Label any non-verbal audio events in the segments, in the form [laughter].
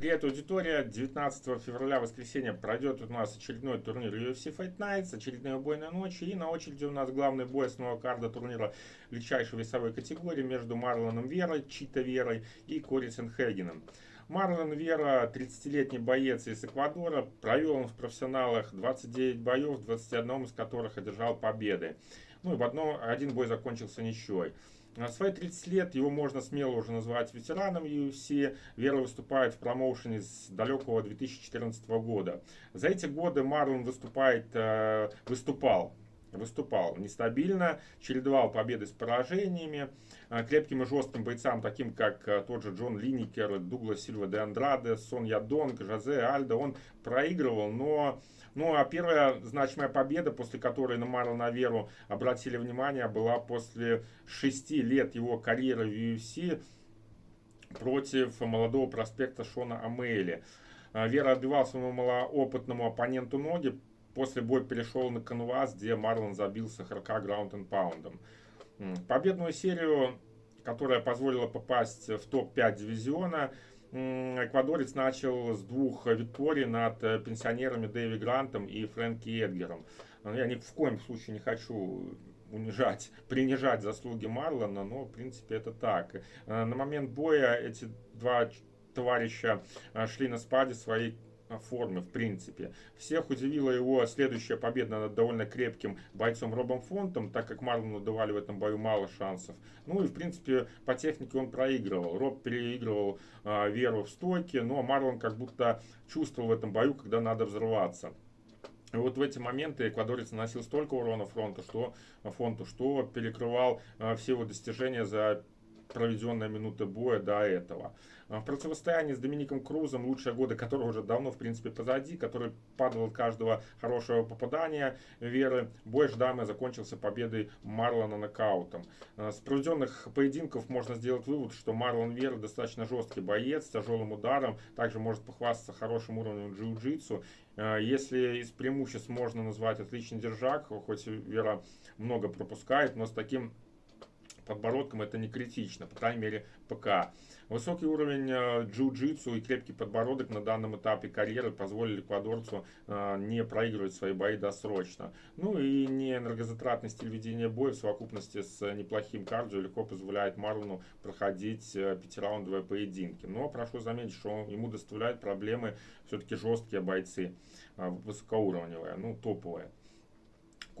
Привет, аудитория! 19 февраля, воскресенье, пройдет у нас очередной турнир UFC Fight Nights, очередная убойная ночь. И на очереди у нас главный бой основного карда турнира легчайшей весовой категории между Марлоном Верой, Чита Верой и Кори Сенхегеном. Марлон Вера, 30-летний боец из Эквадора, провел он в профессионалах 29 боев, 21 из которых одержал победы. Ну и в одно, один бой закончился ничьей. В свои 30 лет его можно смело уже назвать ветераном UFC. Вера выступает в промоушене с далекого 2014 года. За эти годы Марлон выступает, э, выступал выступал нестабильно, чередовал победы с поражениями. Э, крепким и жестким бойцам, таким как э, тот же Джон Линникер, Дуглас Сильва де Андраде, Сон Ядонг, Жозе Альдо, он проигрывал, но ну а первая значимая победа, после которой на Марлона Веру обратили внимание, была после шести лет его карьеры в UFC против молодого проспекта Шона Амейли. А, Вера отбивал своему малоопытному оппоненту ноги, после боя перешел на канвас, где Марлон забился 40 граунд and паундом. Победную серию, которая позволила попасть в топ-5 дивизиона, эквадорец начал с двух викторий над э, пенсионерами Дэви Грантом и Фрэнки Эдгером. Я ни в коем случае не хочу унижать, [laughs] принижать заслуги Марлона, но в принципе это так. Э, на момент боя эти два товарища э, шли на спаде своей форме, в принципе. Всех удивила его следующая победа над довольно крепким бойцом Робом Фонтом, так как Марлону давали в этом бою мало шансов. Ну и, в принципе, по технике он проигрывал. Роб переигрывал э, веру в стойки, но Марлон как будто чувствовал в этом бою, когда надо взрываться. И вот в эти моменты эквадорец наносил столько урона фронту, что, фонту, что перекрывал э, все его достижения за проведенная минута боя до этого. А в противостоянии с Домиником Крузом, лучшие годы которого уже давно, в принципе, позади, который падал от каждого хорошего попадания Веры, бой Ждамы закончился победой Марлона нокаутом. А с проведенных поединков можно сделать вывод, что Марлон Вера достаточно жесткий боец с тяжелым ударом, также может похвастаться хорошим уровнем джиу-джитсу. А если из преимуществ можно назвать отличный держак, хоть Вера много пропускает, но с таким подбородком это не критично, по крайней мере ПК. Высокий уровень э, джиу-джитсу и крепкий подбородок на данном этапе карьеры позволили эквадорцу э, не проигрывать свои бои досрочно. Ну и не энергозатратный стиль ведения боя в совокупности с неплохим кардио легко позволяет Марлону проходить э, пятираундовые поединки. Но прошу заметить, что ему доставляют проблемы все-таки жесткие бойцы, высокоуровневые, ну топовые.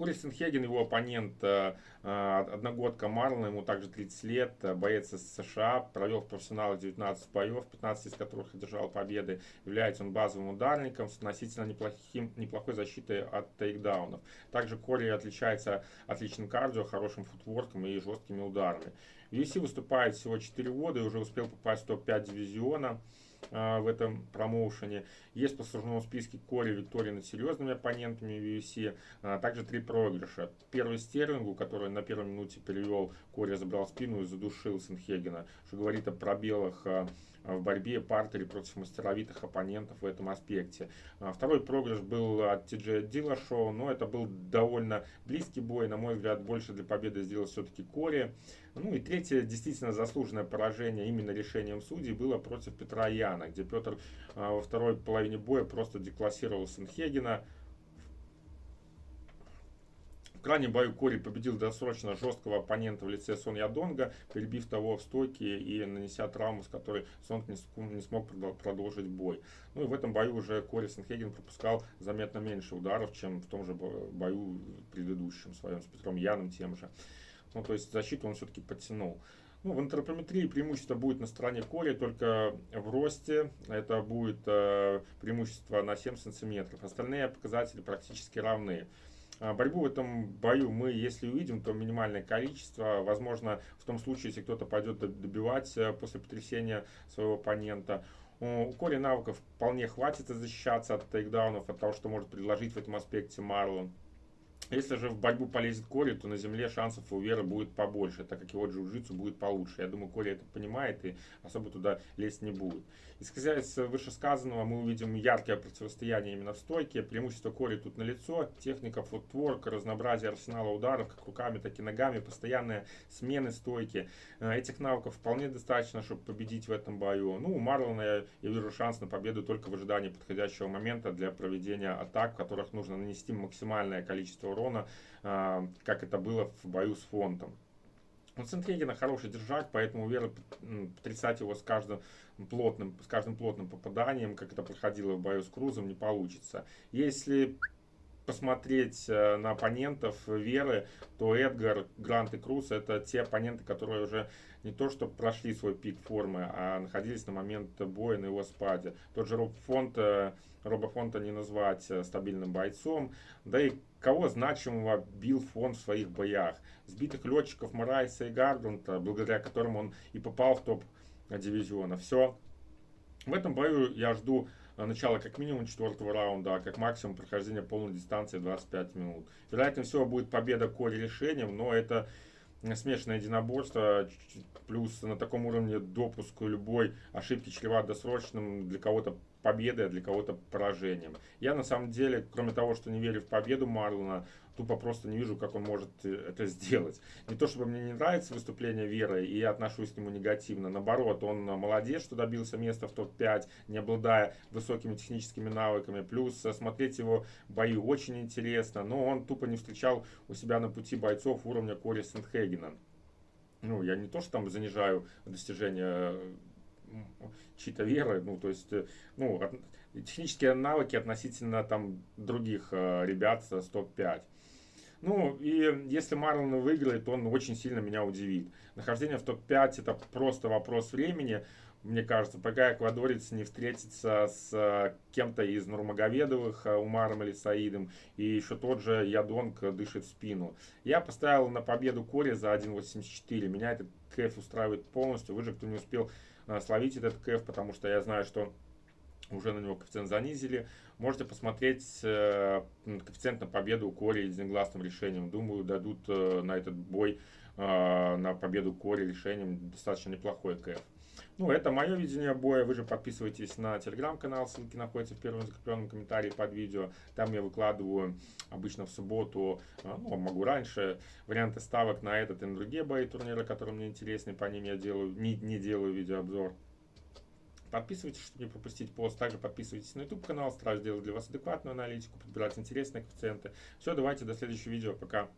Кори Сенхеген, его оппонент, э, э, одногодка Марлона, ему также 30 лет, э, боец из США, провел в профессионалах 19 боев, 15 из которых одержал победы. Является он базовым ударником с относительно неплохим, неплохой защитой от тейкдаунов. Также Кори отличается отличным кардио, хорошим футворком и жесткими ударами. В UFC выступает всего 4 года и уже успел попасть в топ-5 дивизиона. А, в этом промоушене. Есть в послужном списке Кори Виктория над серьезными оппонентами в UFC. А, также три проигрыша. Первый Стерлингу, который на первой минуте перевел, Кори забрал спину и задушил Сенхегена, что говорит о пробелах а, в борьбе партере против мастеровитых оппонентов в этом аспекте. Второй проигрыш был от Ти Дила Шоу, но это был довольно близкий бой. На мой взгляд, больше для победы сделал все-таки Кори. Ну и третье, действительно заслуженное поражение именно решением судей было против Петра Яна, где Петр а, во второй половине боя просто деклассировал Сенхегена. В крайнем бою Кори победил досрочно жесткого оппонента в лице Сон Ядонга, перебив того в стойке и нанеся травму, с которой Сон не смог продолжить бой. Ну и в этом бою уже Кори Сенхеген пропускал заметно меньше ударов, чем в том же бою предыдущем своем с Петром Яном тем же. Ну, то есть защиту он все-таки подтянул. Ну, в антропометрии преимущество будет на стороне Кори, только в росте это будет э, преимущество на 7 сантиметров. Остальные показатели практически равны. А, борьбу в этом бою мы, если увидим, то минимальное количество. Возможно, в том случае, если кто-то пойдет добивать э, после потрясения своего оппонента. У Кори навыков вполне хватит защищаться от тейкдаунов, от того, что может предложить в этом аспекте Марлон. Если же в борьбу полезет Кори, то на земле шансов у Веры будет побольше, так как его джиу-джитсу будет получше. Я думаю, Кори это понимает и особо туда лезть не будет. Исходя из вышесказанного, мы увидим яркое противостояние именно в стойке. Преимущество Кори тут на лицо. Техника, футворк, разнообразие арсенала ударов, как руками, так и ногами, постоянные смены стойки. Э, этих навыков вполне достаточно, чтобы победить в этом бою. Ну, у Марлона я, я вижу шанс на победу только в ожидании подходящего момента для проведения атак, в которых нужно нанести максимальное количество урона урона, а, как это было в бою с фонтом. У Центрегина хороший держак, поэтому Вера потрясать его с каждым плотным, с каждым плотным попаданием, как это проходило в бою с Крузом, не получится. Если посмотреть э, на оппонентов Веры, то Эдгар, Грант и Круз это те оппоненты, которые уже не то что прошли свой пик формы, а находились на момент боя на его спаде. Тот же Роб Фонт, э, Роба Фонта не назвать э, стабильным бойцом, да и кого значимого бил фон в своих боях. Сбитых летчиков Морайса и Гарганта, благодаря которым он и попал в топ дивизиона. Все. В этом бою я жду начало как минимум четвертого раунда, а как максимум прохождение полной дистанции 25 минут. Вероятнее всего будет победа Кори решением, но это смешанное единоборство, плюс на таком уровне допуск любой ошибки чреват досрочным для кого-то победой, а для кого-то поражением. Я на самом деле, кроме того, что не верю в победу Марлона, тупо просто не вижу, как он может э, это сделать. Не то, чтобы мне не нравится выступление Веры, и я отношусь к нему негативно. Наоборот, он молодец, что добился места в топ-5, не обладая высокими техническими навыками. Плюс э, смотреть его бои очень интересно, но он тупо не встречал у себя на пути бойцов уровня Кори Сентхегена. Ну, я не то, что там занижаю достижения чьи-то веры, ну, то есть, э, ну, технические навыки относительно там других э, ребят с топ-5. Ну, и если Марлон выиграет, он очень сильно меня удивит. Нахождение в топ-5 это просто вопрос времени, мне кажется, пока эквадорец не встретится с э, кем-то из Нурмагомедовых, Умаром или Саидом, и еще тот же Ядонг дышит в спину. Я поставил на победу Кори за 1.84. Меня этот кэф устраивает полностью. Вы же, кто не успел словить этот кэф, потому что я знаю, что уже на него коэффициент занизили. Можете посмотреть э, коэффициент на победу Кори единогласным решением. Думаю, дадут э, на этот бой э, на победу Кори решением достаточно неплохой КФ. Ну, это мое видение боя. Вы же подписывайтесь на телеграм-канал, ссылки находятся в первом закрепленном комментарии под видео. Там я выкладываю обычно в субботу, ну, могу раньше, варианты ставок на этот и на другие бои турнира, которые мне интересны. По ним я делаю, не, не делаю видеообзор. Подписывайтесь, чтобы не пропустить пост. Также подписывайтесь на YouTube канал. Стараюсь делать для вас адекватную аналитику, подбирать интересные коэффициенты. Все, давайте до следующего видео. Пока.